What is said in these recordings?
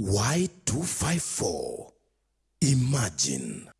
Y254. Imagine.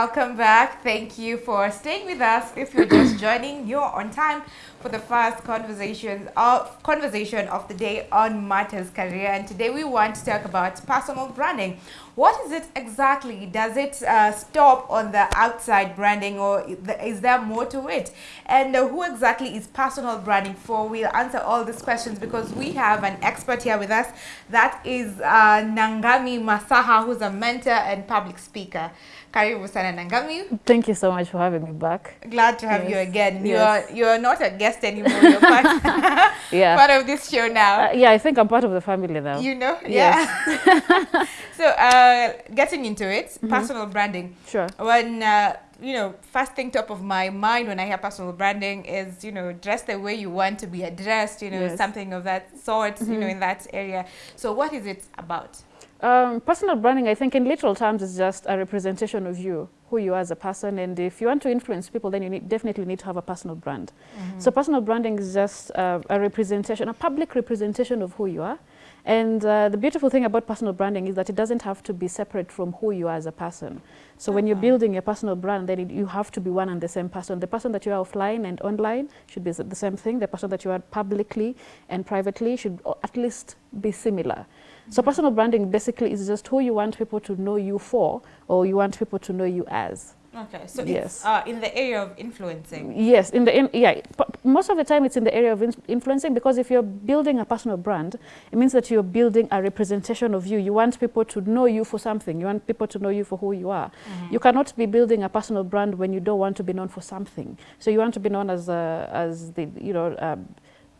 Welcome back. Thank you for staying with us. If you're just joining, you're on time for the first conversation of conversation of the day on Matters Career. And today we want to talk about personal branding. What is it exactly? Does it uh, stop on the outside branding, or is there more to it? And uh, who exactly is personal branding for? We'll answer all these questions because we have an expert here with us. That is uh, Nangami Masaha, who's a mentor and public speaker. Karibu sana Nangami. Thank you so much for having me back. Glad to have you again. Yes. You're you're not a guest anymore. You're part, Yeah. part of this show now. Uh, yeah, I think I'm part of the family now. you know, Yes. yeah. so, uh, getting into it, personal branding. Sure. When uh, you know, first thing top of my mind when I hear personal branding is you know, dress the way you want to be addressed. You know, Yes. something of that sort. You know, in that area. So, what is it about? Um, personal branding, I think in literal terms, is just a representation of you, who you are as a person. And if you want to influence people, then you need, definitely need to have a personal brand. So personal branding is just uh, a representation, a public representation of who you are. And uh, the beautiful thing about personal branding is that it doesn't have to be separate from who you are as a person. So when you're building a personal brand, then it, you have to be one and the same person. The person that you are offline and online should be the same thing. The person that you are publicly and privately should at least be similar. So personal branding basically is just who you want people to know you for or you want people to know you as. Okay, so Yes. uh, in the area of influencing. Yes, in the in, yeah, most of the time it's in the area of in influencing because if you're building a personal brand, it means that you're building a representation of you. You want people to know you for something. You want people to know you for who you are. You cannot be building a personal brand when you don't want to be known for something. So you want to be known as a, as the you know um,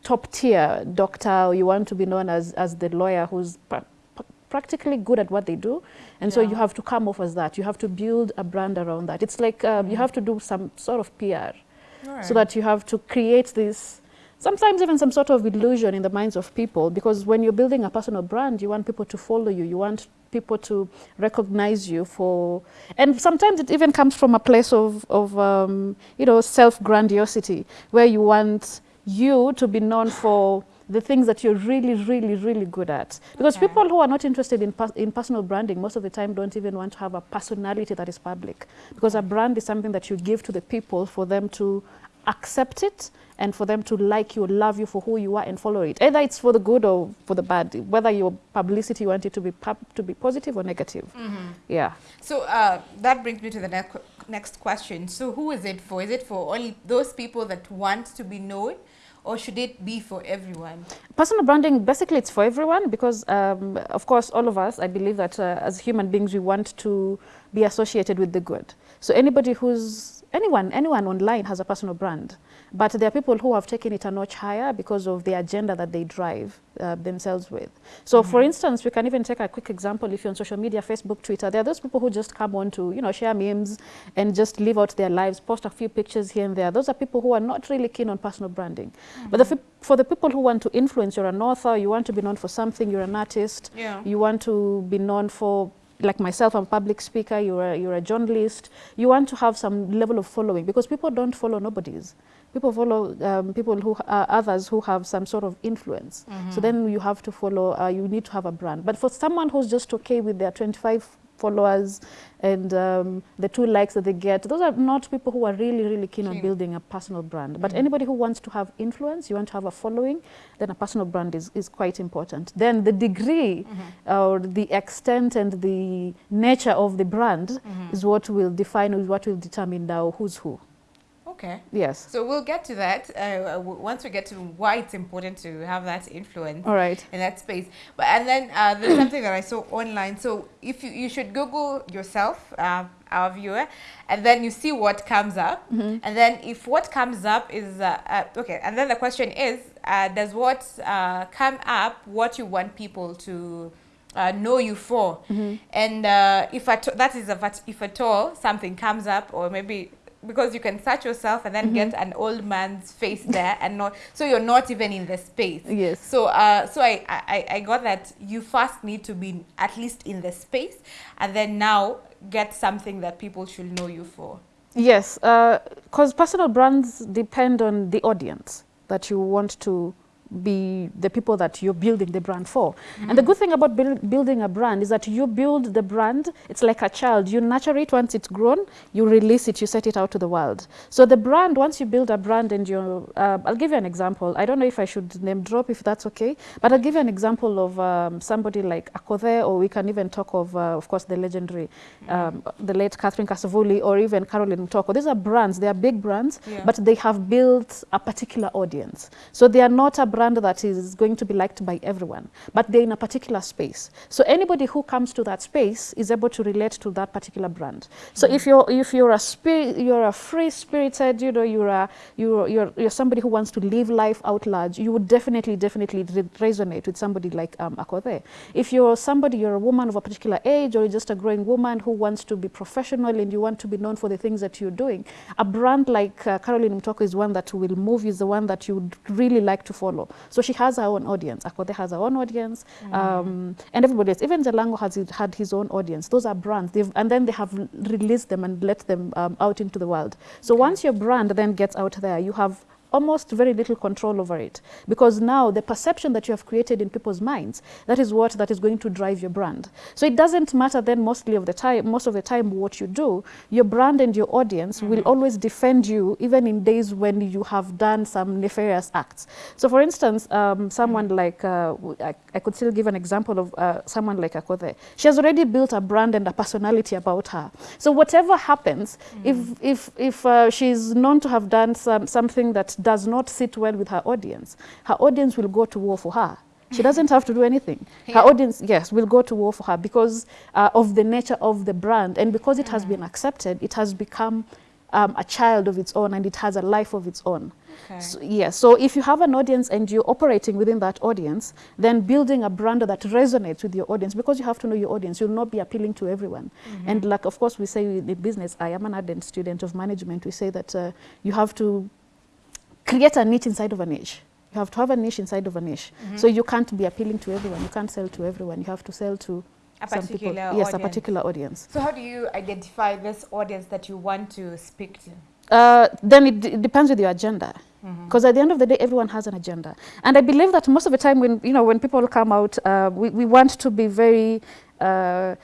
top tier doctor. Or you want to be known as as the lawyer who's pra- pra- practically good at what they do. And so you have to come off as that. You have to build a brand around that. It's like um, you have to do some sort of pr so that you have to create this sometimes even some sort of illusion in the minds of people. Because when you're building a personal brand you want people to follow you. You want people to recognize you for and sometimes it even comes from a place of, of um, you know self grandiosity where you want you to be known for the things that you're really really really good at because Okay. people who are not interested in, pers- in personal branding most of the time don't even want to have a personality that is public because a brand is something that you give to the people for them to accept it and for them to like you, love you for who you are and follow it. Either it's for the good or for the bad, whether your publicity you want it to be pub- to be positive or negative. Yeah. So uh, that brings me to the next next question. So who is it for? Is it for only those people that want to be known, or should it be for everyone? Personal branding, basically, it's for everyone because, um, of course, all of us, I believe that uh, as human beings, we want to be associated with the good. So anybody who's anyone, anyone online has a personal brand, but there are people who have taken it a notch higher because of the agenda that they drive uh, themselves with. So, for instance, we can even take a quick example. If you're on social media, Facebook, Twitter, there are those people who just come on to, you know, share memes and just live out their lives, post a few pictures here and there. Those are people who are not really keen on personal branding. But the, for the people who want to influence, you're an author, you want to be known for something, you're an artist, Yeah. you want to be known for like myself, I'm a public speaker, you're a, you're a journalist, you want to have some level of following because people don't follow nobodies. People follow um, people who uh, others who have some sort of influence. So then you have to follow, uh, you need to have a brand. But for someone who's just okay with their 25 followers and um, the two likes that they get, those are not people who are really, really keen on building a personal brand. But anybody who wants to have influence, you want to have a following, then a personal brand is, is quite important. Then the degree or the extent and the nature of the brand is what will define, is what will determine now who's who. Okay. Yes. So we'll get to that uh, w- once we get to why it's important to have that influence All right. in that space. But and then uh, there's something that I saw online. So if you you should Google yourself, uh, our viewer, and then you see what comes up, and then if what comes up is uh, uh, okay, and then the question is, uh, does what uh, come up what you want people to uh, know you for? And uh, if at that is a, if at all something comes up, or maybe because you can search yourself and then get an old man's face there and not so you're not even in the space. Yes. so uh so I, I i got that you first need to be at least in the space and then now get something that people should know you for. Yes, because personal brands depend on the audience that you want to be the people that you're building the brand for. And the good thing about build, building a brand is that you build the brand, it's like a child. You nurture it once it's grown, you release it, you set it out to the world. So the brand, once you build a brand and you, uh, I'll give you an example. I don't know if I should name drop if that's okay, but I'll give you an example of um, somebody like Akothee, or we can even talk of, uh, of course, the legendary, um, the late Catherine Kasavuli, or even Caroline Mutoko. These are brands, they are big brands, Yeah. but they have built a particular audience. So they are not a brand that is going to be liked by everyone, but they're in a particular space. So anybody who comes to that space is able to relate to that particular brand. So if you're if you're a spirit, you're a free spirited, you know, you're a you're, you're you're somebody who wants to live life out large, you would definitely definitely re- resonate with somebody like um, Akothee. If you're somebody, you're a woman of a particular age, or you're just a growing woman who wants to be professional and you want to be known for the things that you're doing, a brand like uh, Caroline Mutoko is one that will move, is the one that you would really like to follow. So she has her own audience. Akothee has her own audience, um, and everybody else. Even Jalango has had his own audience. Those are brands, They've, and then they have released them and let them um, out into the world. So once your brand then gets out there, you have almost very little control over it. Because now the perception that you have created in people's minds that is what that is going to drive your brand. So it doesn't matter then mostly of the time most of the time what you do your brand and your audience will always defend you even in days when you have done some nefarious acts. So for instance um, someone like uh, I, I could still give an example of uh, someone like Akothee. She has already built a brand and a personality about her. So whatever happens if if if uh, she's known to have done some something that does not sit well with her audience her audience will go to war for her she doesn't have to do anything her audience yes will go to war for her because uh, of the nature of the brand and because it has been accepted it has become um, a child of its own and it has a life of its own Okay. so, yeah, so if you have an audience and you're operating within that audience, then building a brand that resonates with your audience because you have to know your audience. You'll not be appealing to everyone. And like, of course, we say in business, I am an ardent student of management. We say that uh, you have to create a niche inside of a niche. You have to have a niche inside of a niche. So you can't be appealing to everyone. You can't sell to everyone. You have to sell to A some people. particular Yes, a particular audience. so how do you identify this audience that you want to speak to Uh, then it, it depends with your agenda. Because at the end of the day, everyone has an agenda, and I believe that most of the time, when you know, when people come out, uh, we, we want to be very, uh,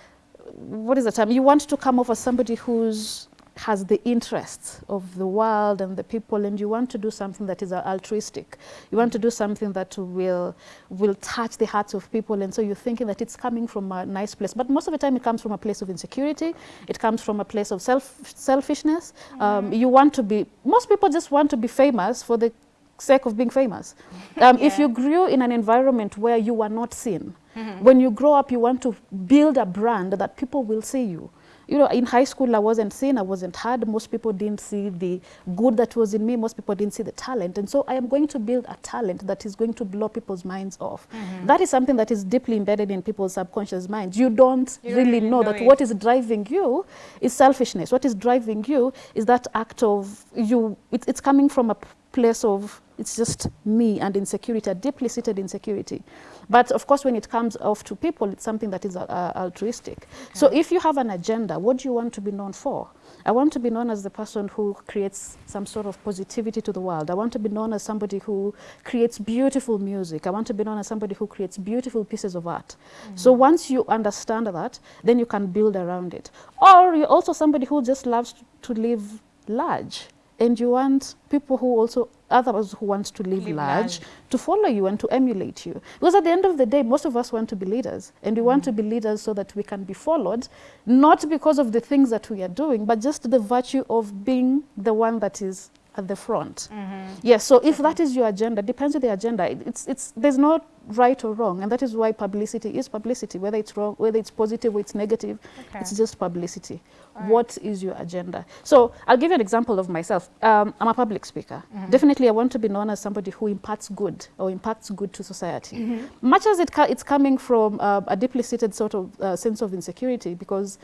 what is the term? You want to come off as somebody who's has the interests of the world and the people, and you want to do something that is uh, altruistic. You want to do something that will will touch the hearts of people, and so you're thinking that it's coming from a nice place. But most of the time, it comes from a place of insecurity. It comes from a place of self selfishness. Um, you want to be. Most people just want to be famous for the sake of being famous. Um, If you grew in an environment where you were not seen, when you grow up, you want to build a brand that people will see you. You know, in high school, I wasn't seen, I wasn't heard. Most people didn't see the good that was in me. Most people didn't see the talent. And so I am going to build a talent that is going to blow people's minds off. Mm-hmm. That is something that is deeply embedded in people's subconscious minds. You don't You really really know, know that it. what is driving you is selfishness. What is driving you is that act of you, it, it's coming from a place of it's just me and insecurity, a deeply seated insecurity. But of course, when it comes off to people, it's something that is uh, uh, altruistic. So if you have an agenda, what do you want to be known for? I want to be known as the person who creates some sort of positivity to the world. I want to be known as somebody who creates beautiful music. I want to be known as somebody who creates beautiful pieces of art. So once you understand that, then you can build around it. Or you're also somebody who just loves to live large. And you want people who also, others who want to live, Live large, large. to follow you and to emulate you. Because at the end of the day, most of us want to be leaders. And we want to be mm-hmm. leaders so that we can be followed, not because of the things that we are doing, but just the virtue of being the one that is at the front. Mm-hmm. Yes, so if that is your agenda, depends on the agenda. It- It's, it's, there's no right or wrong, and that is why publicity is publicity, whether it's wrong, whether it's positive or it's negative, Okay. it's just publicity. Alright. What is your agenda? So I'll give you an example of myself. Um, I'm a public speaker. Mm-hmm. Definitely, I want to be known as somebody who imparts good or impacts good to society. Mm-hmm. Much as it it's coming from uh, a deeply seated sort of uh, sense of insecurity, because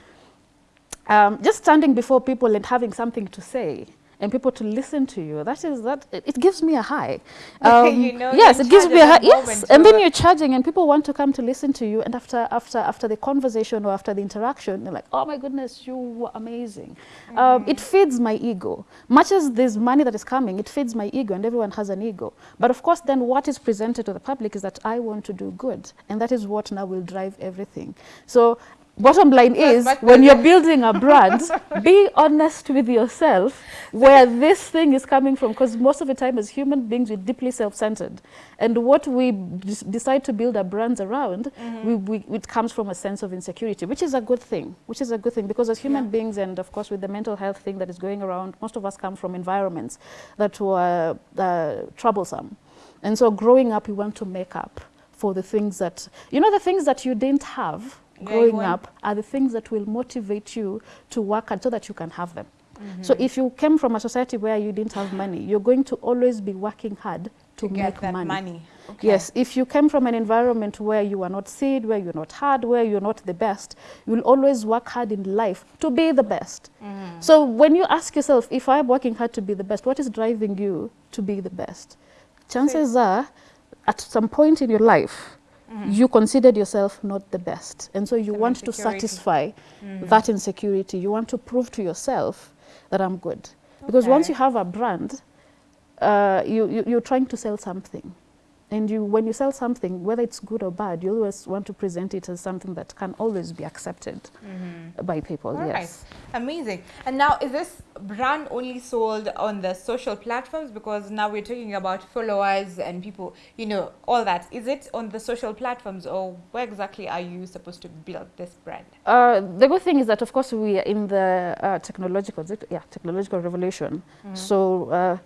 um, just standing before people and having something to say and people to listen to you. That is that it, it gives me a high. You know yes it gives me a high yes and then you're- charging and people want to come to listen to you and after after after the conversation or after the interaction they're like oh my goodness you were amazing. Um, it feeds my ego. Much as there's money that is coming it feeds my ego and everyone has an ego. But of course then what is presented to the public is that i want to do good and that is what now will drive everything. So bottom line is but when you're building a brand be honest with yourself where this thing is coming from because most of the time as human beings we're deeply self-centered and what we decide to build our brands around Mm-hmm. we, we, it comes from a sense of insecurity which is a good thing which is a good thing because as human Yeah. beings and of course with the mental health thing that is going around most of us come from environments that were uh, troublesome and so growing up we want to make up for the things that you know the things that you didn't have growing want- up are the things that will motivate you to work hard so that you can have them. So if you came from a society where you didn't have money, you're going to always be working hard to, to make money. money. Okay. Yes, if you came from an environment where you are not seen, where you're not hard, where you're not the best, you'll always work hard in life to be the best. Mm-hmm. So when you ask yourself, if I'm working hard to be the best, what is driving you to be the best? Chances are, at some point in your life, you considered yourself not the best. And so you Some want to satisfy that insecurity. You want to prove to yourself that I'm good. Because once you have a brand, uh, you, you, you're trying to sell something. And you, when you sell something, whether it's good or bad, you always want to present it as something that can always be accepted by people. All right. yes. Amazing. And now, is this brand only sold on the social platforms? Because now we're talking about followers and people, you know, all that. Is it on the social platforms or where exactly are you supposed to build this brand? Uh, the good thing is that, of course, we are in the uh, technological, yeah, technological revolution. So uh,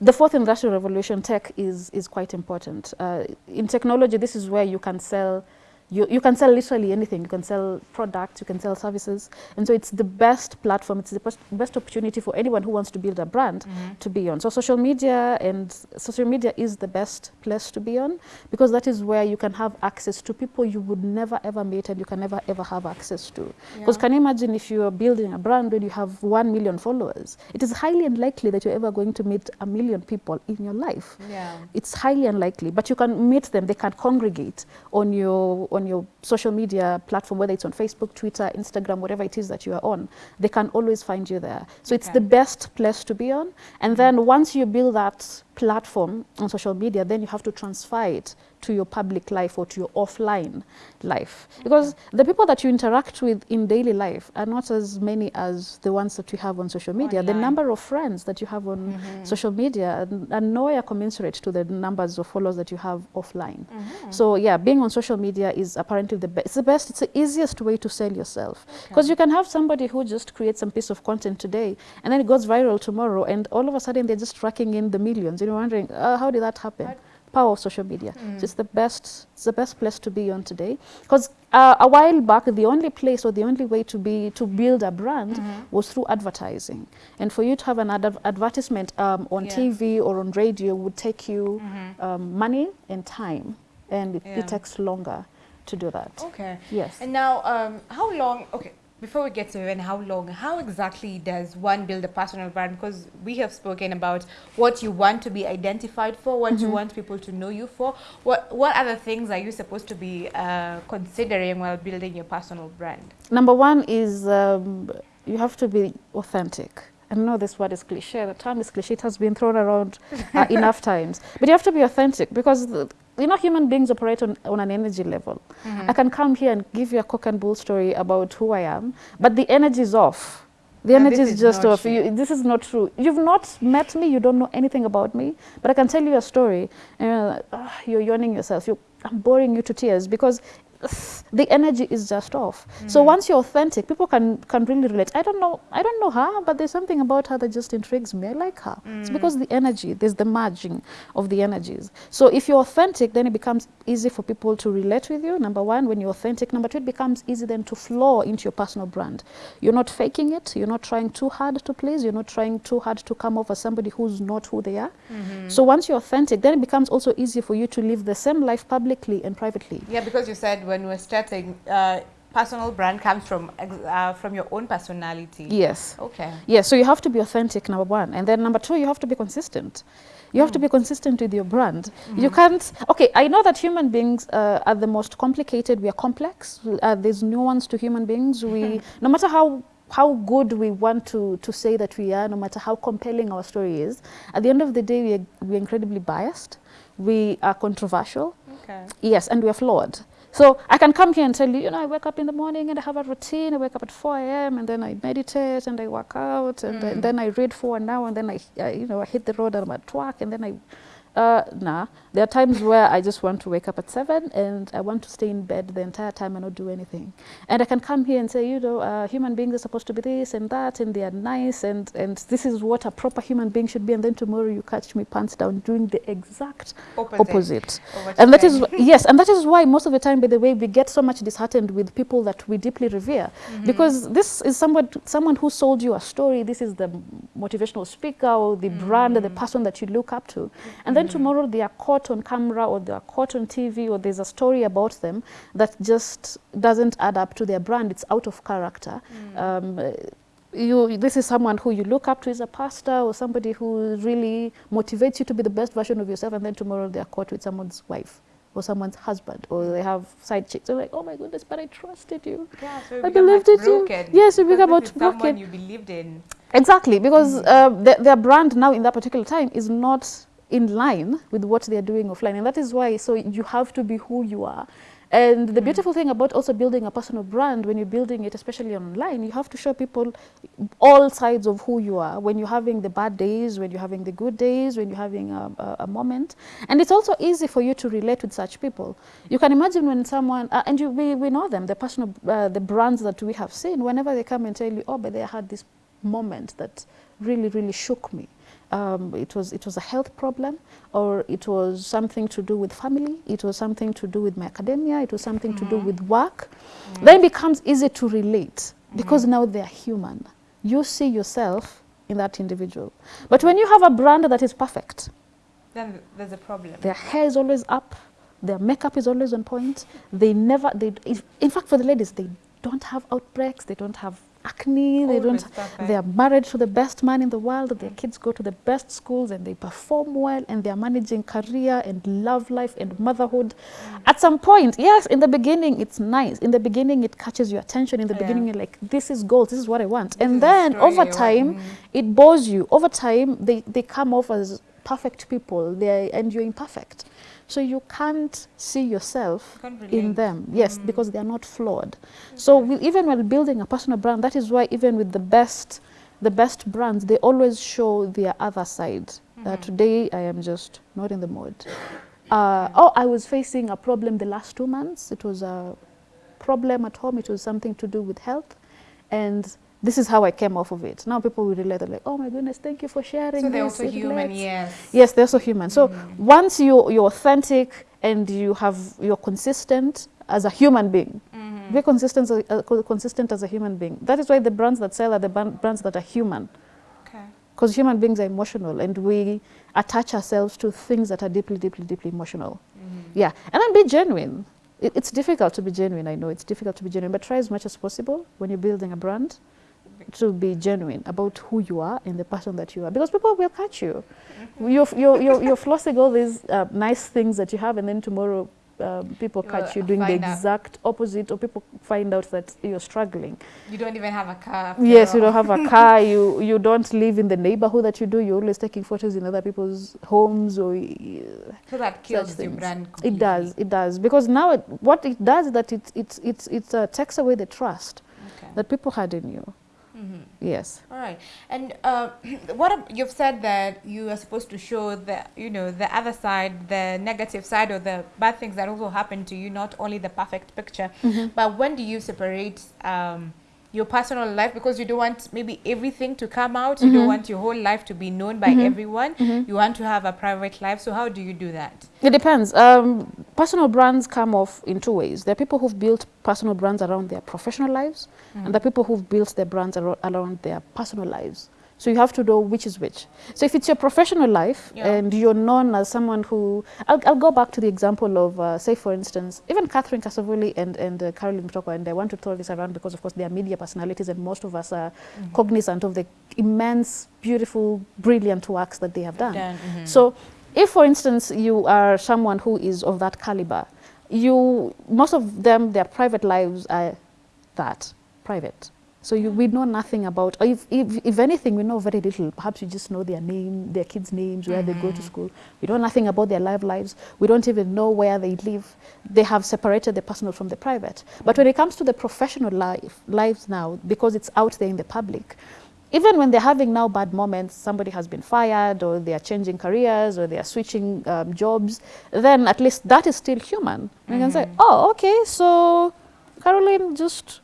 the fourth industrial revolution, tech is is quite important. Uh, in technology, this is where you can sell. You, you can sell literally anything. You can sell products, you can sell services. And so it's the best platform, it's the best, opportunity for anyone who wants to build a brand mm-hmm. to be on. So social media and social media is the best place to be on because that is where you can have access to people you would never ever meet and you can never ever have access to. Because Yeah. can you imagine if you are building a brand when you have one million followers? It is highly unlikely that you're ever going to meet a million people in your life. Yeah. It's highly unlikely, but you can meet them. They can congregate on your on your social media platform, whether it's on Facebook, Twitter, Instagram, whatever it is that you are on. They can always find you there. So it's the best place to be on. And then once you build that platform on social media, then you have to transfer it to your public life or to your offline life. Because the people that you interact with in daily life are not as many as the ones that you have on social media. The number of friends that you have on mm-hmm. social media are- are nowhere commensurate to the numbers of followers that you have offline. Mm-hmm. So yeah, being on social media is apparently the best. It's the best. It's the easiest way to sell yourself because you can have somebody who just creates some piece of content today and then it goes viral tomorrow, and all of a sudden they're just racking in the millions. You're wondering, uh, how did that happen? Power of social media. So it's the best. It's the best place to be on today because. Uh, a while back, the only place or the only way to be to build a brand was through advertising, and for you to have an ad- advertisement um, on Yeah. TV or on radio would take you um, money and time, and it, Yeah. it takes longer to do that. Okay. Yes. And now, um, how long? Okay, before we get to even how long, how exactly does one build a personal brand? Because we have spoken about what you want to be identified for, what you want people to know you for. What what other things are you supposed to be uh, considering while building your personal brand? Number one is um, you have to be authentic. I know this word is cliche. The term is cliche. It has been thrown around uh, enough times. But you have to be authentic because the, you know human beings operate on, on an energy level. I can come here and give you a cock and bull story about who I am, but the energy is off. The And energy is is just off. You, this is not true. You've not met me. You don't know anything about me. But I can tell you a story. And you're, like, "Ah, you're yawning yourself. You, I'm boring you to tears because the energy is just off. So mm-hmm. once you're authentic, people can can really relate. I don't know, I don't know her, but there's something about her that just intrigues me. I like her. It's mm. because the energy, there's the merging of the energies. So if you're authentic, then it becomes easy for people to relate with you. Number one, when you're authentic. Number two, it becomes easy then to flow into your personal brand. You're not faking it. You're not trying too hard to please. You're not trying too hard to come off as somebody who's not who they are. Mm-hmm. So once you're authentic, then it becomes also easy for you to live the same life publicly and privately. Yeah, because you said when we're starting, uh, personal brand comes from uh, from your own personality. Yes. Okay. Yes, so you have to be authentic, number one. And then number two, you have to be consistent. You have to be consistent with your brand. You can't, okay, I know that human beings uh, are the most complicated. We are complex. Uh, there's nuance to human beings. We, no matter how how good we want to, to say that we are, no matter how compelling our story is, at the end of the day, we are, we are incredibly biased. We are controversial. Okay. Yes, and we are flawed. So I can come here and tell you, you know, I wake up in the morning and I have a routine. I wake up at 4 a.m. and then I meditate and I work out and, then- then I read for an hour and then I, I, you know, I hit the road and I'm at work and then I, uh, nah. There are times where I just want to wake up at 7 and I want to stay in bed the entire time and not do anything. And I can come here and say, you know, uh, human beings are supposed to be this and that and they are nice and, and this is what a proper human being should be. And then tomorrow you catch me pants down doing the exact Opposite. opposite. And that is, yes, and that is why most of the time, by the way, we get so much disheartened with people that we deeply revere. Because this is someone, someone who sold you a story, this is the motivational speaker or the brand, the person that you look up to. And then tomorrow they are caught on camera or they are caught on TV or there's a story about them that just doesn't add up to their brand, it's out of character. Um, uh, you, this is someone who you look up to as a pastor or somebody who really motivates you to be the best version of yourself and then tomorrow they are caught with someone's wife or someone's husband or they have side chicks. They're like, oh my goodness, but I trusted you. Yeah, so you I believed it you. Yes, you become this broken. someone you believed in. Exactly, because uh, their, their brand now in that particular time is not in line with what they're doing offline. And that is why, so you have to be who you are. And the beautiful thing about also building a personal brand, when you're building it, especially online, you have to show people all sides of who you are. When you're having the bad days, when you're having the good days, when you're having a, a, a moment. And it's also easy for you to relate with such people. You can imagine when someone, uh, and you, we, we know them, the personal, uh, the brands that we have seen, whenever they come and tell you, oh, but they had this moment that really, really shook me. Um, it was it was a health problem, or it was something to do with family. It was something to do with my academia. It was something to do mm. with work. Mm. Then it becomes easy to relate because mm. now they are human. You see yourself in that individual. But when you have a brand that is perfect, Then there's a problem. their hair is always up, their makeup is always on point. They never, they, in fact, for the ladies, they don't have outbreaks, they don't have acne, they don't, perfect. they are married to the best man in the world, their kids go to the best schools and they perform well and they are managing career and love life and motherhood. At some point, yes, in the beginning, it's nice. In the beginning, it catches your attention. In the Yeah. beginning, you're like, this is gold, this is what I want. This and then over time, Mhm. it bores you. Over time, they, they come off as perfect people they and you're imperfect. So you can't see yourself can't in them. Yes, because they are not flawed. So we, even while building a personal brand, that is why even with the best, the best brands, they always show their other side. Uh, today, I am just not in the mood. Uh, oh, I was facing a problem the last two months. It was a problem at home. It was something to do with health, and this is how I came off of it. Now people will relate. They're like, "Oh my goodness, thank you for sharing." So they're this. also It human, relates." yes. Yes, they're also human. So once you you're authentic and you have you're consistent as a human being, Mm-hmm. be consistent as a, uh, consistent as a human being. That is why the brands that sell are the brands that are human, Okay. because human beings are emotional and we attach ourselves to things that are deeply, deeply, deeply emotional. Mm-hmm. Yeah, and then be genuine. It, it's difficult to be genuine. I know it's difficult to be genuine, but try as much as possible when you're building a brand to be genuine about who you are and the person that you are, because people will catch you. You're, you're, you're, you're flossing all these uh, nice things that you have, and then tomorrow um, people catch you doing the find out. exact opposite, or people find out that you're struggling. You don't even have a car. Yes, you don't have a car. You you don't live in the neighborhood that you do. You're always taking photos in other people's homes or. So that kills your brand. It does. It does because now it, what it does is that it it it it uh, takes away the trust Okay. that people had in you. Mhm. Yes. All right. And uh, what you've said that you are supposed to show the you know the other side, the negative side, or the bad things that also happen to you, not only the perfect picture. But when do you separate? Um, your personal life because you don't want maybe everything to come out you don't want your whole life to be known by everyone you want to have a private life so how do you do that It depends. Um, personal brands come off in two ways. There are people who've built personal brands around their professional lives, and there are people who've built their brands aro- around their personal lives. So you have to know which is which. So if it's your professional life Yeah. and you're known as someone who, I'll, I'll go back to the example of, uh, say for instance, even Catherine Kasavuli and, and uh, Caroline Mutoko, and I want to throw this around because of course they are media personalities and most of us are cognizant of the immense, beautiful, brilliant works that they have done. Done, mhm. So if, for instance, you are someone who is of that caliber, you most of them, their private lives are that private. So you, we know nothing about, if, if, if anything, we know very little. Perhaps you just know their name, their kids' names, where they go to mm-hmm. school. We know nothing about their life lives. We don't even know where they live. They have separated the personal from the private. But when it comes to the professional life, lives now, because it's out there in the public, even when they're having now bad moments, somebody has been fired or they are changing careers or they are switching um, jobs, then at least that is still human. You can say, oh, okay, so Caroline just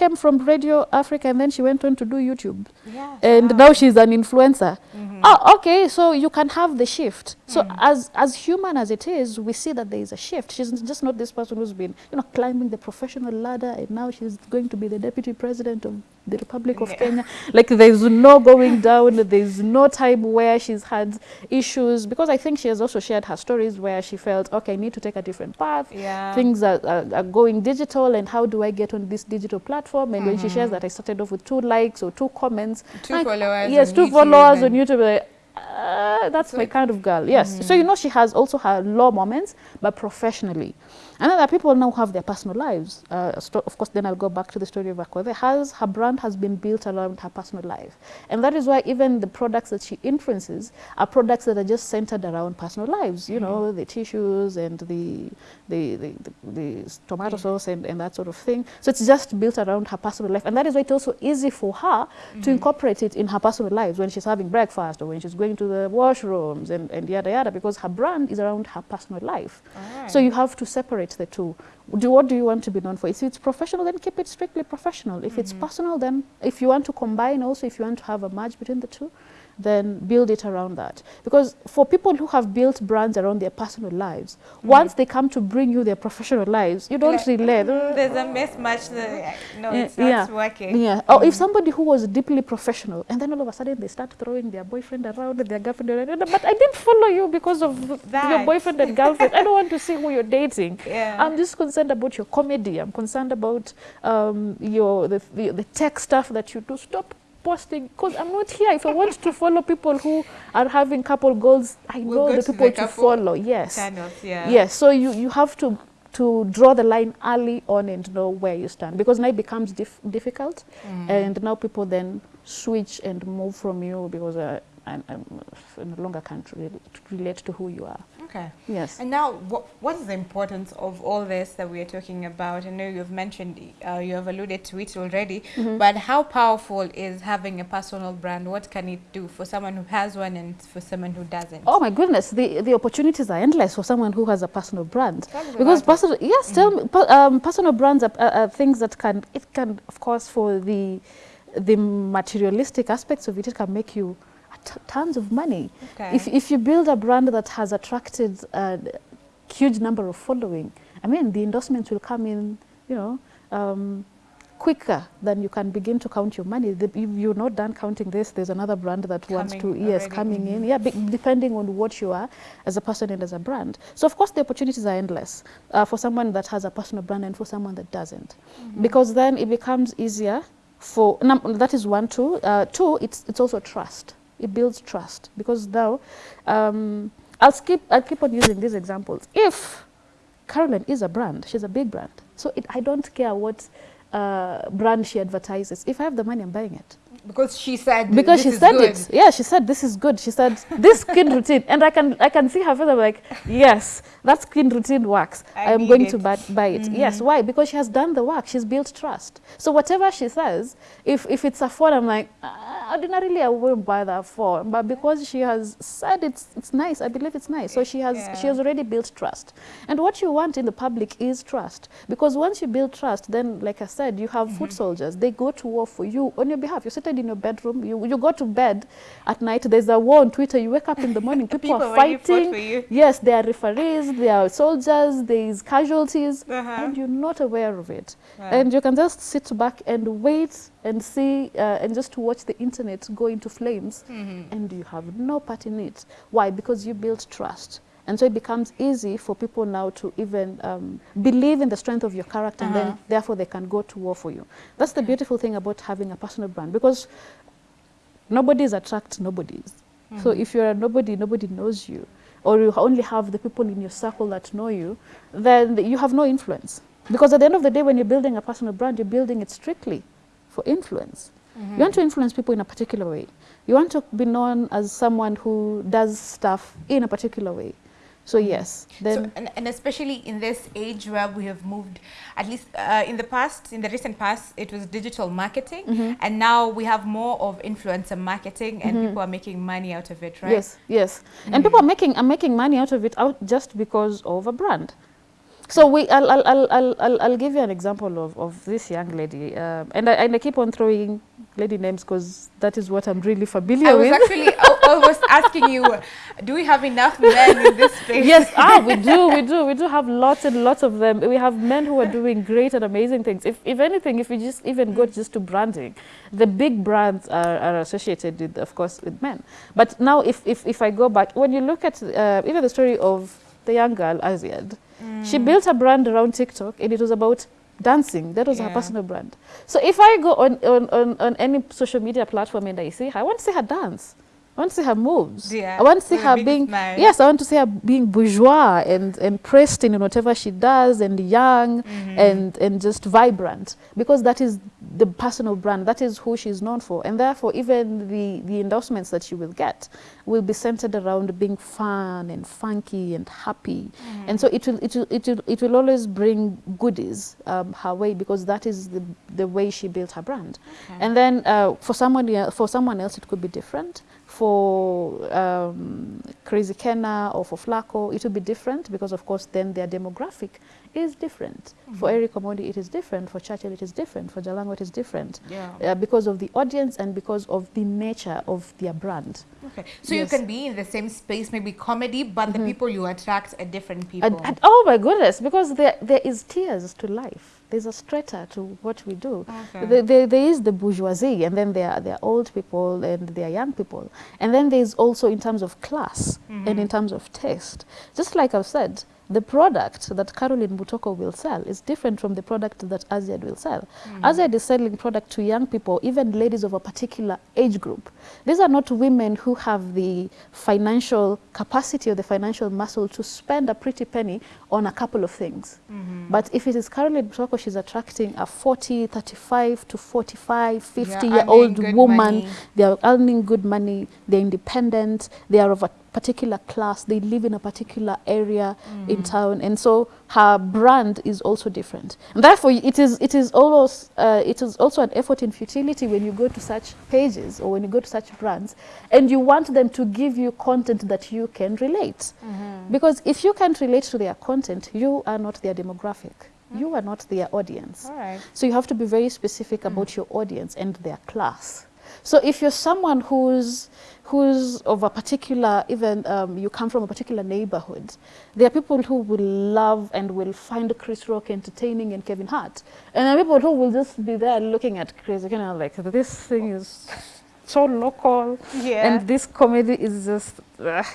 came from Radio Africa and then she went on to do YouTube. yeah And now she's an influencer. Oh, okay, so you can have the shift. So mm. as, as human as it is, we see that there is a shift. She's just not this person who's been, you know, climbing the professional ladder and now she's going to be the deputy president of the Republic of Yeah. Kenya. Like there's no going down, there's no time where she's had issues because I think she has also shared her stories where she felt, okay, I need to take a different path. yeah Things are, are, are going digital and how do I get on this digital platform? And when she shares that I started off with two likes or two comments. Two I- followers Yes, two YouTube followers on YouTube. like, uh, that's So my kind of girl. Yes. So you know she has also her low moments, but professionally. And other people now have their personal lives. Uh, of course, then I'll go back to the story of Akothee. Has her brand has been built around her personal life, and that is why even the products that she influences are products that are just centered around personal lives. You know, the tissues and the the the, the, the tomato sauce and, and that sort of thing. So it's just built around her personal life, and that is why it's also easy for her to incorporate it in her personal lives when she's having breakfast or when she's going to the washrooms and, and yada yada because her brand is around her personal life. Alright. So you have to separate the two. Do what do you want to be known for? If it's professional, then keep it strictly professional. If it's mm-hmm. personal, then if you want to combine also, if you want to have a merge between the two, then build it around that. Because for people who have built brands around their personal lives, once they come to bring you their professional lives, you don't Like, relate. mm, there's a mismatch there. no Yeah, it's not yeah. working Yeah. Or if somebody who was deeply professional and then all of a sudden they start throwing their boyfriend around, their girlfriend around, but I didn't follow you because of your boyfriend and girlfriend. I don't want to see who you're dating. Yeah. I'm just concerned about your comedy. I'm concerned about um, your the, the, the tech stuff that you do. Stop posting because I'm not here. If I want to follow people who are having couple goals, I We'll know the to the to follow. Yes. channels yeah Yes, so you, you have to to draw the line early on and know where you stand because now it becomes dif- difficult mm. and now people then switch and move from you because uh, I, I'm no longer can't re relate to who you are. Okay Yes. And now, what, what is the importance of all this that we are talking about? I know you've mentioned, uh, you have alluded to it already, Mm-hmm. but how powerful is having a personal brand? What can it do for someone who has one and for someone who doesn't? Oh my goodness, the, the opportunities are endless for someone who has a personal brand. Because personal, yes, tell me, per- um, personal brands are, are, are things that can, it can, of course, for the, the materialistic aspects of it, it can make you tons of money. Okay. If, if you build a brand that has attracted a huge number of following, I mean, the endorsements will come in, you know, um, quicker than you can begin to count your money. The, if you're not done counting this, there's another brand that wants to, Coming yes, already, coming in. Yeah, be, depending on what you are as a person and as a brand. So, of course, the opportunities are endless uh, for someone that has a personal brand and for someone that doesn't. Because then it becomes easier for, num- that is one, two. Uh, two, it's, it's also trust. It builds trust because now, um, I'll, skip, I'll keep on using these examples. If Carolyn is a brand. She's a big brand. So it, I don't care what uh, brand she advertises. If I have the money, I'm buying it. Because she said because she said good. it. Yeah, she said this is good. She said this skin routine, and I can I can see her face. I'm like, yes, that skin routine works. I am going it. to buy, buy it. Yes, why? Because she has done the work. She's built trust. So whatever she says, if if it's a phone, I'm like, "Ah, ordinarily I wouldn't buy that phone, but because she has said it's it's nice, I believe it's nice. So she has she has already built trust. And what you want in the public is trust, because once you build trust, then like I said, you have foot soldiers. They go to war for you on your behalf. You're in your bedroom. You you go to bed at night. There's a war on Twitter. You wake up in the morning. People, People are fighting. Yes, there are referees. There are soldiers. There is casualties, Uh-huh. and you're not aware of it. And you can just sit back and wait and see uh, and just watch the internet go into flames, Mm-hmm. and you have no part in it. Why? Because you built trust. And so it becomes easy for people now to even um, believe in the strength of your character, and Uh-huh. then therefore they can go to war for you. That's the beautiful thing about having a personal brand, because nobodies attract nobodies. So if you're a nobody, nobody knows you, or you only have the people in your circle that know you, then you have no influence. Because at the end of the day, when you're building a personal brand, you're building it strictly for influence. You want to influence people in a particular way. You want to be known as someone who does stuff in a particular way. So yes, so, and, and especially in this age where we have moved, at least uh, in the past, in the recent past, it was digital marketing, Mm-hmm. and now we have more of influencer marketing, and people are making money out of it, right? Yes, yes. And people are making are making money out of it out just because of a brand. So we, I'll, I'll, I'll, I'll, I'll, give you an example of, of this young lady, um, and I, and I keep on throwing lady names because that is what I'm really familiar I was with. actually Was asking you, do we have enough men in this space? yes, ah, we do, we do, we do have lots and lots of them. We have men who are doing great and amazing things. If, if anything, if we just even go just to branding, the big brands are, are associated with, of course, with men. But now, if, if, if I go back, when you look at uh, even the story of the young girl, Azziad, she built a brand around TikTok and it was about dancing. That was her personal brand. So if I go on, on, on, on any social media platform and I see her, I want to see her dance. I want to see her moves. Yeah, I want to see her being yes, I want to see her being bourgeois and, and pristine in whatever she does and young Mm-hmm. and, and just vibrant because that is the personal brand. That is who she's known for. And therefore, even the, the endorsements that she will get will be centered around being fun and funky and happy. And so it will, it will, it will, it will always bring goodies um, her way because that is the, the way she built her brand. And then uh, for, someone, el- for someone else, it could be different. For um, Crazy Kennar or for Flaqo, it will be different because, of course, then their demographic is different. For Eric Omondi, it is different. For Churchill, it is different. For Jalango, it is different. Yeah. Uh, because of the audience and because of the nature of their brand. Okay. So Yes. you can be in the same space, maybe comedy, but the people you attract are different people. And, and- oh my goodness, because there, there is tears to life. There's a strata to what we do. Okay. There, is the bourgeoisie, and then there are, there are old people and there are young people. And then there's also in terms of class and mm-hmm. in terms of taste. Just like I've said, the product that Caroline Mutoko will sell is different from the product that Azziad will sell. Hmm. Azziad is selling product to young people, even ladies of a particular age group. These are not women who have the financial capacity or the financial muscle to spend a pretty penny on a couple of things. Mm-hmm. But if it is Caroline Mutoko, she's attracting a 40, 35 to 45, 50 They are year old woman. money. They are earning good money, they're independent, they are of a particular class, they live in a particular area in mm. town, and so her brand is also different. And therefore, it is it is almost uh, it is also an effort in futility when you go to such pages or when you go to such brands, and you want them to give you content that you can relate, mm-hmm. because if you can't relate to their content, you are not their demographic. Mm. You are not their audience. Right. So you have to be very specific about mm. your audience and their class. So if you're someone who's who's of a particular, even um, you come from a particular neighborhood, there are people who will love and will find Chris Rock entertaining and Kevin Hart, and there are people who will just be there looking at Chris, you know, like this thing is so local, Yeah. and this comedy is just. ugh.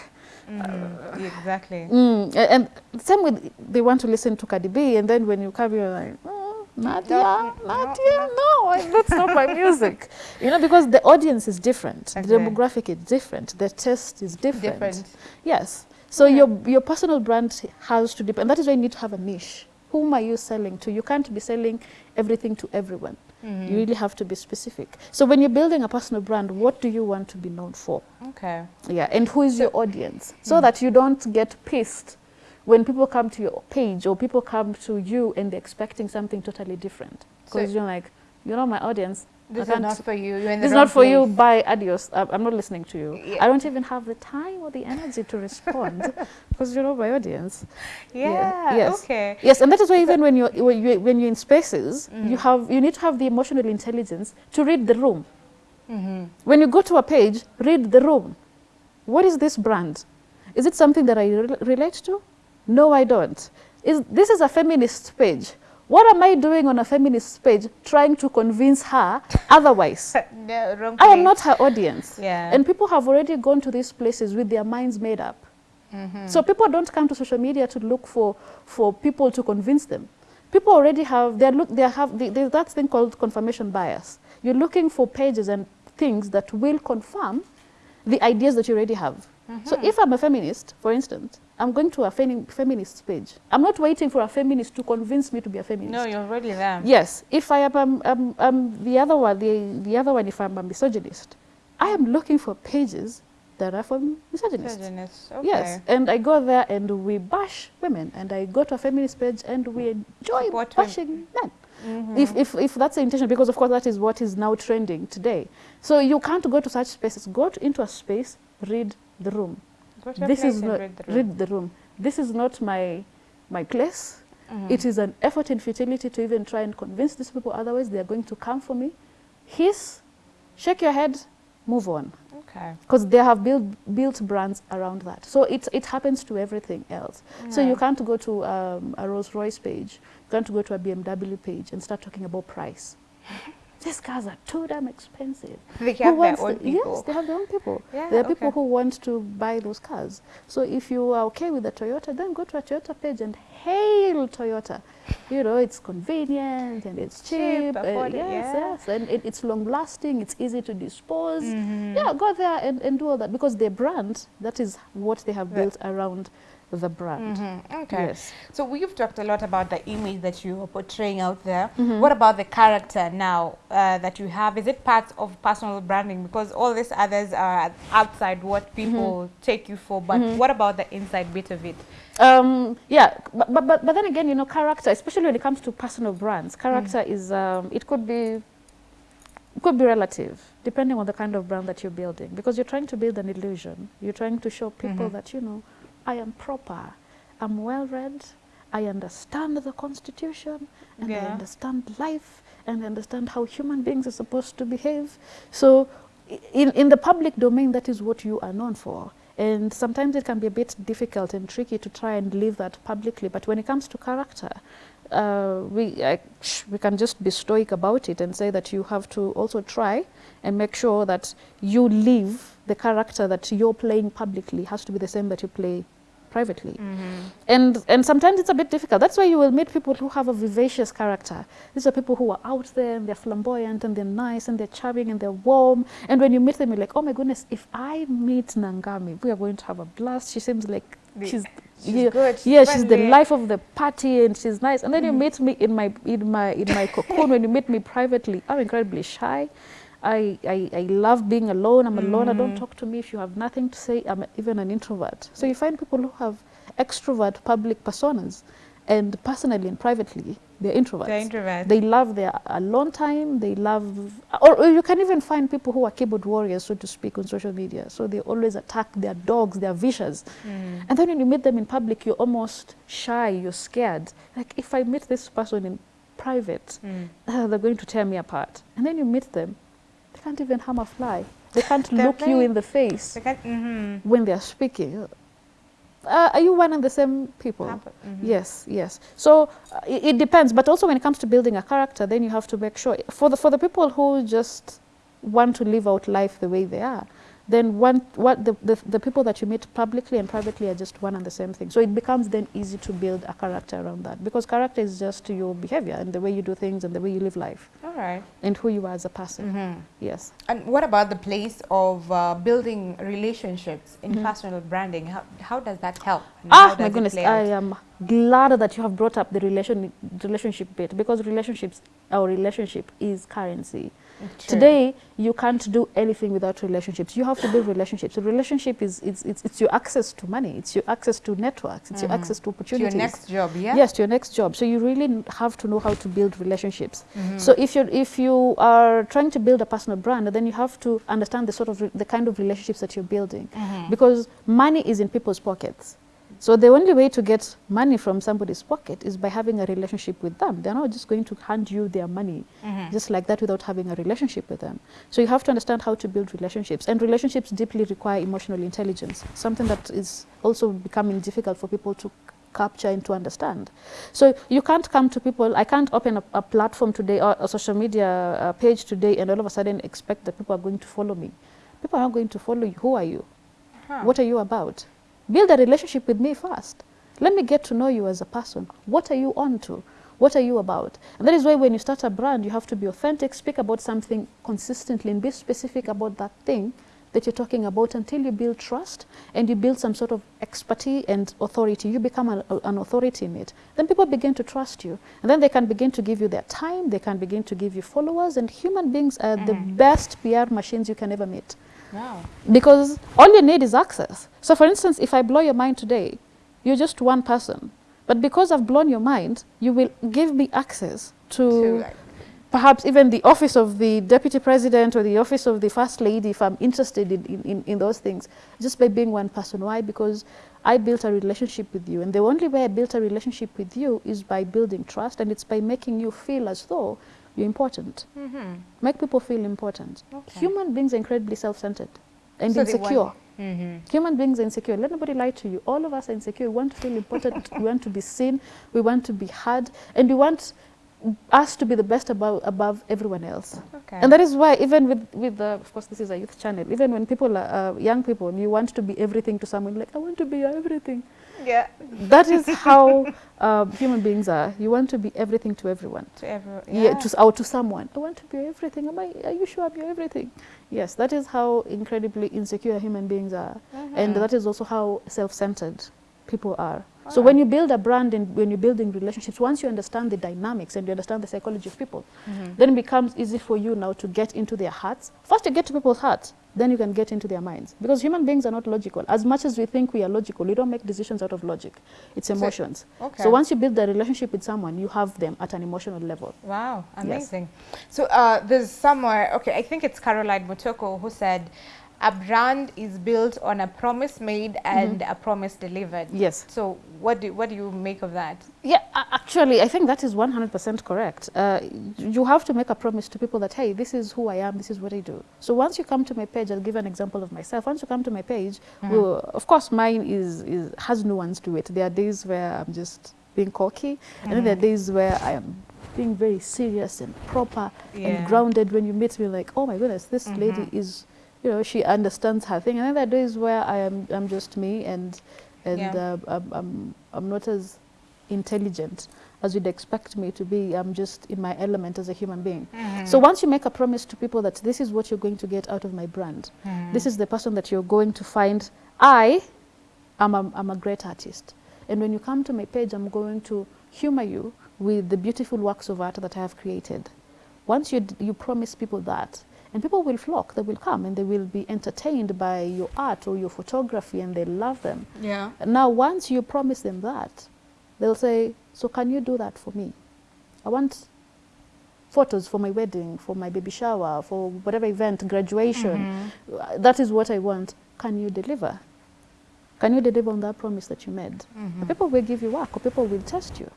Mm, exactly. Mm, and same with they want to listen to Cardi B, and then when you come, you're like, oh, Nadia, No, Nadia, no, I- that's not my music. You know, because the audience is different, the demographic is different, the taste is different. Different. Yes. So Yeah. your your personal brand has to depend. That is why you need to have a niche. Whom are you selling to? You can't be selling everything to everyone. Mm-hmm. You really have to be specific. So when you're building a personal brand, what do you want to be known for? Okay. Yeah, and who is your audience? So mm-hmm. that you don't get pissed when people come to your page or people come to you and they're expecting something totally different. Because So- you're like, you're not my audience. This is can't- for you. You're in the this is not for you. Bye, adios. I- I'm not listening to you. Yeah. I don't even have the time or the energy to respond because you're not my audience. Yeah. Yes. Okay. Yes, and that is why even when you're when you're, when you're in spaces, Mm. you have you need to have the emotional intelligence to read the room. Mm-hmm. When you go to a page, read the room. What is this brand? Is it something that I re- relate to? No, I don't. Is this is a feminist page? What am I doing on a feminist page trying to convince her otherwise? no, I am not her audience. Yeah. And people have already gone to these places with their minds made up. Mm-hmm. So people don't come to social media to look for, for people to convince them. People already have, they're look, they have there's that thing called confirmation bias. You're looking for pages and things that will confirm the ideas that you already have. So Mm-hmm. if I'm a feminist, for instance, I'm going to a femi- feminist page. I'm not waiting for a feminist to convince me to be a feminist. No, you're already there. Yes, if I am um, um, um, the other one, the, the other one, if I'm a misogynist, I am looking for pages that are for misogynists. Misogynist. Okay. Yes, and I go there and we bash women, and I go to a feminist page and we enjoy Support bashing men. Mhm. If, if, if that's the intention, because of course that is what is now trending today. So you can't go to such spaces. Go to, into a space, read the room. Go to a this is not read the room. read the room. This is not my my place. Mhm. It is an effort in futility to even try and convince these people. Otherwise, they are going to come for me. Hiss, shake your head, move on. Okay. Because they have built built brands around that. So it it happens to everything else. So you can't go to um, a Rolls Royce page, you can't go to a BMW page and start talking about price. These cars are too damn expensive. They have their own the- people. Yes, they have their own people. Yeah, there are people who want to buy those cars. So if you are okay with the Toyota, then go to a Toyota page and hail Toyota. You know, it's convenient and it's Cheap, cheap. uh, yes, yeah. yes, and it, it's long lasting. It's easy to dispose. Mhm. Yeah, go there and, and do all that because their brand, that is what they have built around the brand. Mhm. Okay. Yes. So we've talked a lot about the image that you are portraying out there. Mhm. What about the character now uh, that you have? Is it part of personal branding? Because all these others are outside what people take you for. But Mhm. what about the inside bit of it? Um, yeah, but, but, but, but then again, you know, character, especially when it comes to personal brands, character is, um, it could be, it could be relative, depending on the kind of brand that you're building. Because you're trying to build an illusion. You're trying to show people Mhm. that, you know, I am proper, I'm well read, I understand the constitution, and I understand life, and I understand how human beings are supposed to behave. So, in, in the public domain, that is what you are known for. And sometimes it can be a bit difficult and tricky to try and live that publicly. But when it comes to character, uh, we, I, sh- we can just be stoic about it and say that you have to also try and make sure that you live the character that you're playing publicly has to be the same that you play privately. Mm-hmm. And, and sometimes it's a bit difficult. That's why you will meet people who have a vivacious character. These are people who are out there and they're flamboyant and they're nice and they're charming and they're warm. And when you meet them, you're like, oh my goodness, if I meet Nangami, we are going to have a blast. She seems like The- she's, She's yeah, good. She's yeah, she's the life of the party and she's nice. And then you mm-hmm. meet me in my in my in my cocoon. when you meet me privately, I'm incredibly shy. I, I, I love being alone. I'm a loner. Don't talk to me if you have nothing to say. I'm even an introvert. So you find people who have extrovert public personas, and personally and privately, they're introverts. They're introverts. They love their alone time. They love, or, or you can even find people who are keyboard warriors, so to speak, on social media. So they always attack their dogs, their vicious. Mm. And then when you meet them in public, you're almost shy, you're scared. Like, if I meet this person in private, Mm. uh, they're going to tear me apart. And then you meet them, they can't even harm a fly. They can't look you in the face They can't- mhm. when they're speaking. Uh, are you one and the same people? Happen- mhm. Yes, yes. So uh, it, it depends, but also when it comes to building a character, then you have to make sure for the for the people who just want to live out life the way they are, then one what the, the the people that you meet publicly and privately are just one and the same thing. So it becomes then easy to build a character around that because character is just your behavior and the way you do things and the way you live life. All right. and who you are as a person. Mhm. Yes. And what about the place of uh, building relationships in Mhm. personal branding? How, how does that help? Ah, my goodness, I am glad that you have brought up the relation relationship bit because relationships, our relationship is currency. True. Today, you can't do anything without relationships. You have to build relationships. A relationship is it's, it's, it's your access to money. It's your access to networks. It's your Mhm. access to to your opportunities. next job, yeah? Yes, to your next job. So you really have to know how to build relationships. Mhm. So if you if you are trying to build a personal brand, then you have to understand the sort of the kind of relationships that you're building, Mhm. because money is in people's pockets. So the only way to get money from somebody's pocket is by having a relationship with them. They're not just going to hand you their money Mhm. just like that without having a relationship with them. So you have to understand how to build relationships. And relationships deeply require emotional intelligence, something that is also becoming difficult for people to capture and to understand. So you can't come to people, I can't open a, a platform today or a social media uh, page today and all of a sudden expect that people are going to follow me. People are not going to follow you. Who are you? Huh. What are you about? Build a relationship with me first. Let me get to know you as a person. What are you on to? What are you about? And that is why when you start a brand, you have to be authentic, speak about something consistently, and be specific about that thing that you're talking about until you build trust and you build some sort of expertise and authority. You become a, a- an authority in it. Then people begin to trust you. And then they can begin to give you their time, they can begin to give you followers, and human beings are the mm. best PR machines you can ever meet Wow. because all you need is access. So, for instance, if I blow your mind today, you're just one person. But because I've blown your mind, you will give me access to, To, like, perhaps even the office of the deputy president or the office of the first lady if I'm interested in, in, in, in those things, just by being one person. Why? Because I built a relationship with you. And the only way I built a relationship with you is by building trust, and it's by making you feel as though you're important. mhm. Make people feel important. Okay. Human beings are incredibly self-centered and So insecure. want- Mhm. Human beings are insecure. Let nobody lie to you. All of us are insecure. We want to feel important. we want to be seen. We want to be heard. And we want us to be the best above, above everyone else. Okay. And that is why even with, with the, of course, this is a youth channel, even when people are uh, young people, you want to be everything to someone, like, I want to be everything. Yeah. That is how uh, human beings are. You want to be everything to everyone. To everyone. Yeah. to, s- or to someone. I want to be everything. Am I, are you sure I'm your everything? Yes, that is how incredibly insecure human beings are. And Mhm. that is also how self-centered people are. So when you build a brand and when you're building relationships, once you understand the dynamics and you understand the psychology of people, Mhm. then it becomes easy for you now to get into their hearts. First you get to people's hearts, then you can get into their minds. Because human beings are not logical. As much as we think we are logical, we don't make decisions out of logic. It's emotions. Okay. So once you build a relationship with someone, you have them at an emotional level. Wow, Yes. amazing. So uh, there's somewhere, okay, I think it's Caroline Mutoko who said, a brand is built on a promise made mm-hmm. and a promise delivered. Yes. So what do, what do you make of that? Yeah, actually, I think that is 100% correct. Uh, you have to make a promise to people that, hey, this is who I am, this is what I do. So once you come to my page, I'll give an example of myself. Once you come to my page, mm-hmm. well, of course, mine is, is has nuance to it. There are days where I'm just being cocky, and then there are mm-hmm. days where I am being very serious and proper Yeah. and grounded. When you meet me, like, oh my goodness, this lady is, you know, she understands her thing. And then there days where I am I'm just me and and Yeah. uh, I'm, I'm I'm not as intelligent as you'd expect me to be. I'm just in my element as a human being. So once you make a promise to people that this is what you're going to get out of my brand, this is the person that you're going to find. I am a, I'm a great artist. And when you come to my page, I'm going to humor you with the beautiful works of art that I have created. Once you, d- you promise people that, and people will flock, they will come and they will be entertained by your art or your photography and they love them. Yeah. Now, once you promise them that, they'll say, So, can you do that for me? I want photos for my wedding, for my baby shower, for whatever event, graduation. Uh, That is what I want. Can you deliver? Can you deliver on that promise that you made? And People will give you work or people will test you.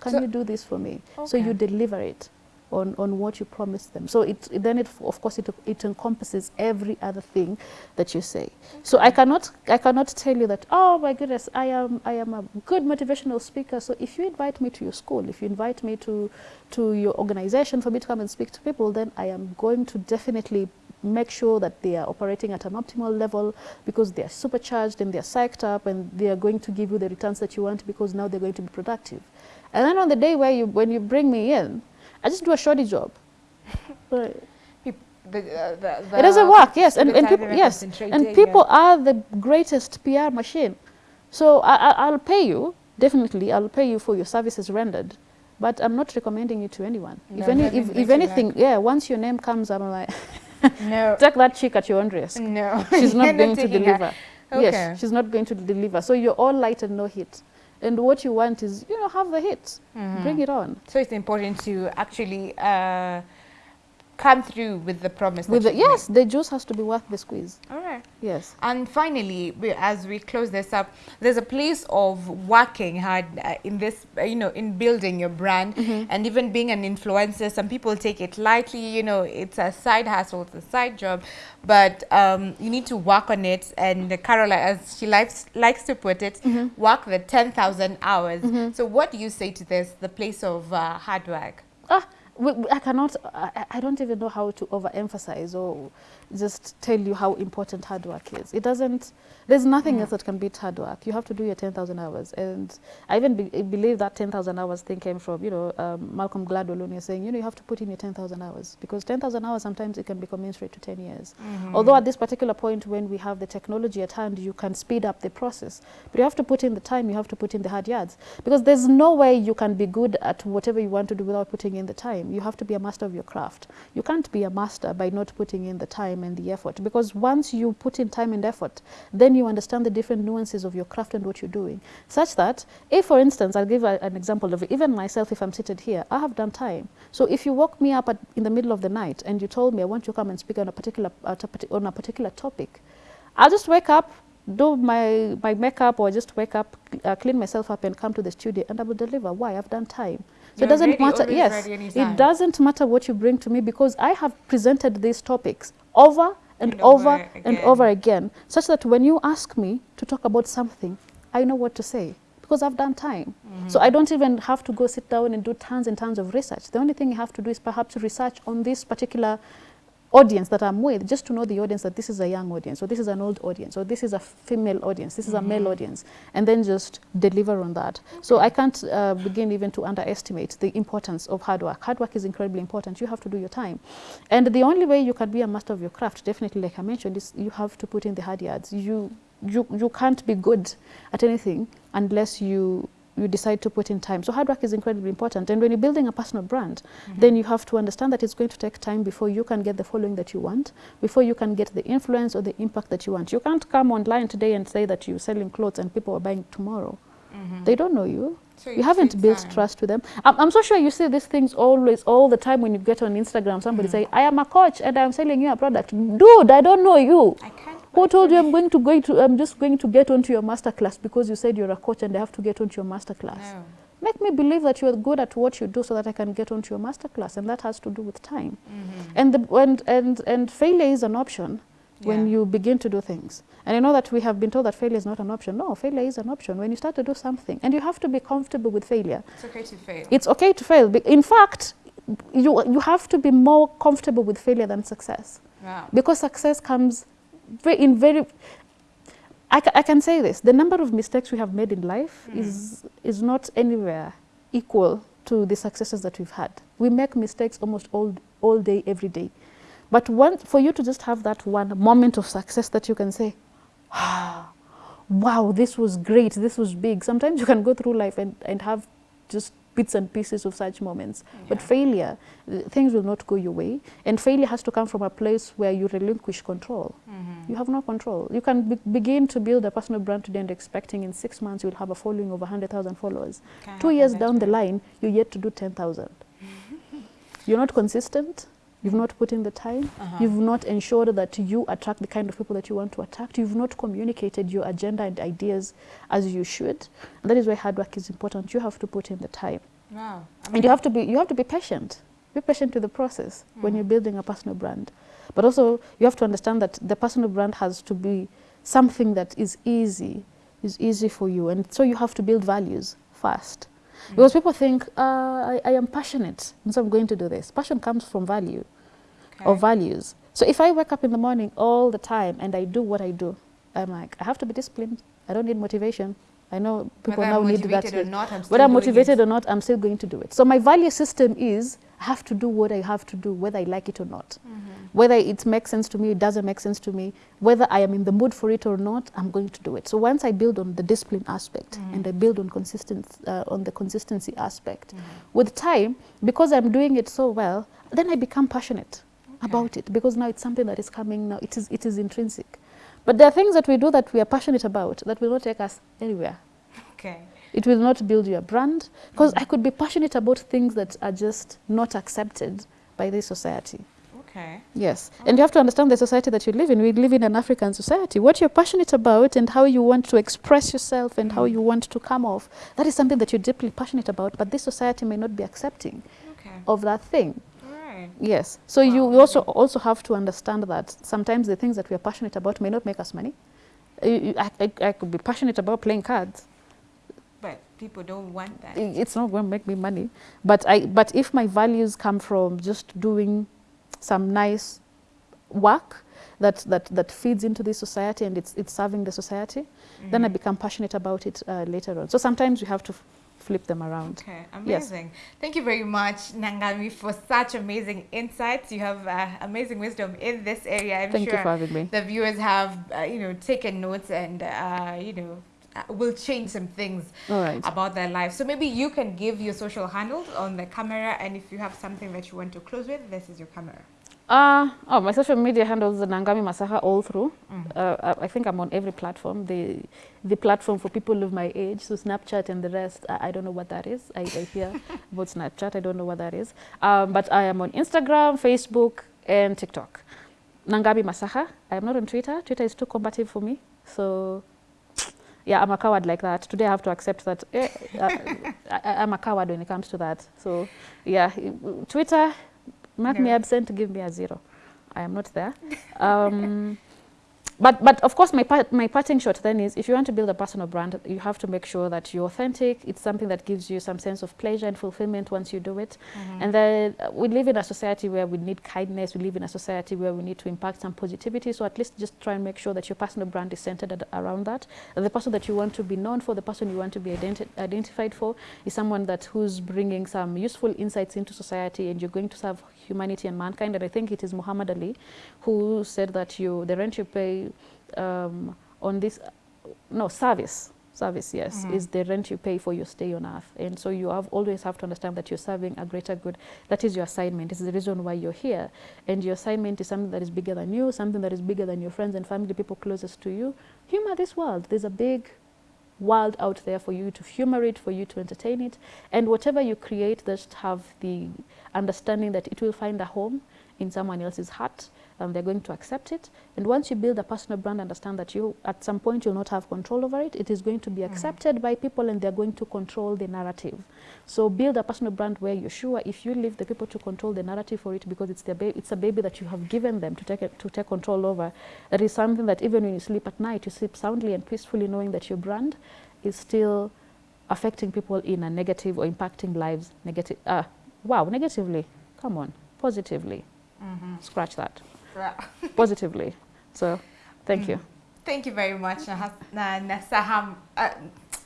Can So- you do this for me? So you deliver it on, on what you promised them. So it, then it, of course, it, it encompasses every other thing that you say. So I cannot, I cannot tell you that, oh my goodness, I am, I am a good motivational speaker. So if you invite me to your school, if you invite me to, to your organization for me to come and speak to people, then I am going to definitely make sure that they are operating at an optimal level because they are supercharged and they are psyched up and they are going to give you the returns that you want because now they're going to be productive. And then on the day where you, when you bring me in, I just do a shoddy job. Right. Peop- the, uh, the, the it doesn't work, yes. And, and people, yes. And people yeah. are the greatest PR machine. So I, I, I'll pay you, definitely, I'll pay you for your services rendered. But I'm not recommending you to anyone. No, if, any, if, if you anything, yeah, once your name comes, I'm like, no, take that chick at your own risk. no, She's You're not going to deliver. Okay. Yes, she's not going to deliver. So you're all light and no hit. And what you want is, you know, have the hit. Mm-hmm. Bring it on. So it's important to actually uh, come through with the promise. With the, made. yes, the juice has to be worth the squeeze. All Yes. And finally, we, as we close this up, there's a place of working hard uh, in this, uh, you know, in building your brand and even being an influencer. Some people take it lightly, you know, it's a side hustle, it's a side job, but um, you need to work on it. And Carola, as she likes, likes to put it, work the 10,000 hours. So, what do you say to this, the place of uh, hard work? Ah, I cannot, I, I- I don't even know how to overemphasize or just tell you how important hard work is. It doesn't, there's nothing else that can beat hard work. You have to do your 10,000 hours. And I even be, believe that 10,000 hours thing came from, you know, um, Malcolm Gladwell when you're saying, you know, you have to put in your 10,000 hours because 10,000 hours sometimes it can be commensurate to 10 years. Although at this particular point when we have the technology at hand, you can speed up the process. But you have to put in the time, you have to put in the hard yards. Because there's no way you can be good at whatever you want to do without putting in the time. You have to be a master of your craft. You can't be a master by not putting in the time and the effort. Because once you put in time and effort, then you understand the different nuances of your craft and what you're doing. Such that, if for instance, I'll give a, an example of it, even myself, if I'm seated here, I have done time. So if you woke me up at, in the middle of the night and you told me I want you to come and speak on a particular, on a particular topic, I'll just wake up, do my, my makeup, or just wake up, uh, clean myself up, and come to the studio, and I will deliver. Why? I've done time. So You're it doesn't matter. Yes, it doesn't matter what you bring to me because I have presented these topics over and, And over, over and over again, such that when you ask me to talk about something, I know what to say because I've done time. So mm-hmm. I don't even have to go sit down and do tons and tons of research. The only thing you have to do is perhaps research on this particular audience that I'm with, just to know the audience that this is a young audience, or this is an old audience, or this is a female audience, this is a male audience, and then just deliver on that. So I can't uh, begin even to underestimate the importance of hard work. Hard work is incredibly important. You have to do your time. And the only way you can be a master of your craft, definitely like I mentioned, is you have to put in the hard yards. You, you, you can't be good at anything unless you you decide to put in time. So hard work is incredibly important. And when you're building a personal brand, mm-hmm. then you have to understand that it's going to take time before you can get the following that you want, before you can get the influence or the impact that you want. You can't come online today and say that you're selling clothes and people are buying tomorrow. Mm-hmm. They don't know you. So you haven't built time. trust with them. I'm, I'm so sure you see these things always, all the time when you get on Instagram, somebody mm. say, I am a coach and I'm selling you a product. Dude, I don't know you. I can't. Who told you I'm going to go to I'm just going to get onto your master class because you said you're a coach and I have to get onto your master class? No. Make me believe that you're good at what you do so that I can get onto your master class and that has to do with time. Mm-hmm. And the and, and and failure is an option when Yeah. you begin to do things. And I know that we have been told that failure is not an option. No, failure is an option when you start to do something. And you have to be comfortable with failure. It's okay to fail. It's okay to fail. In fact, you you have to be more comfortable with failure than success wow. because success comes in very I, ca- I can say this the number of mistakes we have made in life mm. is is not anywhere equal to the successes that we've had. We make mistakes almost all all day every day. But one for you to just have that one moment of success that you can say ah, wow this was great this was big. Sometimes you can go through life and, and have just bits and pieces of such moments. Yeah. but failure things will not go your way and failure has to come from a place where you relinquish control. Mm-hmm. you have no control. You can be- begin to build a personal brand today and expecting in six months you'll have a following of 100000 followers. Okay, two years down the line you're yet to do 10000 you're not consistent you've not put in the time Uh-huh. You've not ensured that you attract the kind of people that you want to attract. You've not communicated your agenda and ideas as you should. And that is why hard work is important. You have to put in the time. Wow. I And you have to be you have to be patient. Be patient with the process when you're building a personal brand. But also you have to understand that the personal brand has to be something that is easy, is easy for you. And so you have to build values first. Because people think, uh, I, I am passionate, and so I'm going to do this. Passion comes from value or values. So if I wake up in the morning all the time and I do what I do, I'm like, I have to be disciplined. I don't need motivation. I know people Whether now need that. motivated or not, I'm still Whether I'm motivated it. or not, I'm still going to do it. So my value system is I have to do what I have to do, whether I like it or not. Mm-hmm. Whether it makes sense to me, it doesn't make sense to me. Whether I am in the mood for it or not, I'm going to do it. So once I build on the discipline aspect mm-hmm. and I build on consistent uh, on the consistency aspect, mm-hmm. with time, because I'm doing it so well, then I become passionate about it because now it's something that is coming now. It is it is intrinsic. But there are things that we do that we are passionate about that will not take us anywhere. Okay. It will not build your brand because mm. I could be passionate about things that are just not accepted by this society. Okay. Yes, oh. and you have to understand the society that you live in. We live in an African society. What you're passionate about and how you want to express yourself and how mm. you want to come off, that is something that you're deeply passionate about, but this society may not be accepting Okay. of that thing. Right. Yes. So you, you also also have to understand that sometimes the things that we are passionate about may not make us money. I, I, I could be passionate about playing cards. But people don't want that. It's not going to make me money. But I but if my values come from just doing some nice work that that that feeds into this society and it's it's serving the society, then I become passionate about it uh, later on. So sometimes you have to flip them around. Okay, Yes. amazing. Thank you very much, Nangami, for such amazing insights. You have uh, amazing wisdom in this area. I'm Thank sure you for having me. the viewers have, uh, you know, taken notes and, uh, you know, uh, will change some things right. about their life. So maybe you can give your social handles on the camera, and if you have something that you want to close with, this is your camera. Uh, oh, my social media handles are Nangami Masaha all through. Uh, I, I think I'm on every platform. The the platform for people of my age, so Snapchat and the rest, I, I don't know what that is. I, I hear about Snapchat, I don't know what that is. Um, but I am on Instagram, Facebook, and TikTok. Nangami Masaha. I am not on Twitter. Twitter is too combative for me. So, yeah, I'm a coward like that. Today I have to accept that eh, uh, I, I'm a coward when it comes to that. So, yeah, Twitter, mark yeah. me absent, give me a zero. I am not there. Um, but, but of course, my, part, my parting shot then is if you want to build a personal brand, you have to make sure that you're authentic. It's something that gives you some sense of pleasure and fulfillment once you do it. And then uh, we live in a society where we need kindness. We live in a society where we need to impact some positivity. So at least just try and make sure that your personal brand is centered ad- around that. The person that you want to be known for, the person you want to be identi- identified for, is someone that who's bringing some useful insights into society, and you're going to serve humanity and mankind. And I think it is Muhammad Ali who said that you the rent you pay um, on this no service service yes is the rent you pay for your stay on earth. And so you have always have to understand that you're serving a greater good. That is your assignment. It's the reason why you're here. And your assignment is something that is bigger than you something that is bigger than your friends and family people closest to you. Humor this world. There's a big world out there for you to humor it, for you to entertain it. And whatever you create, just have the understanding that it will find a home in someone else's heart and they're going to accept it. And once you build a personal brand, understand that you, at some point, you'll not have control over it. It is going to be mm-hmm. accepted by people and they're going to control the narrative. So build a personal brand where you're sure if you leave the people to control the narrative for it because it's, their ba- it's a baby that you have given them to take, it, to take control over, that is something that even when you sleep at night, you sleep soundly and peacefully knowing that your brand is still affecting people in a negative or impacting lives negative. Uh, wow, negatively. Come on, positively. Mm-hmm. Scratch that. Positively. So, thank you. Thank you very much, Nahas- Na- Nasaham, uh,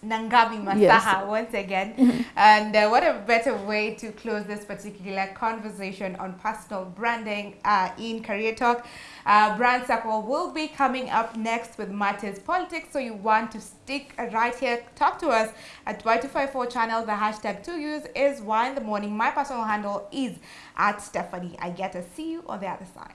Nangabi Masaha, Yes. once again. and uh, what a better way to close this particular conversation on personal branding uh, in Career Talk. Uh, Brand Circle will be coming up next with Matters Politics. So you want to stick right here, talk to us at Y254 channel. The hashtag to use is Y in the morning. My personal handle is at Stephanie. I get to see you on the other side.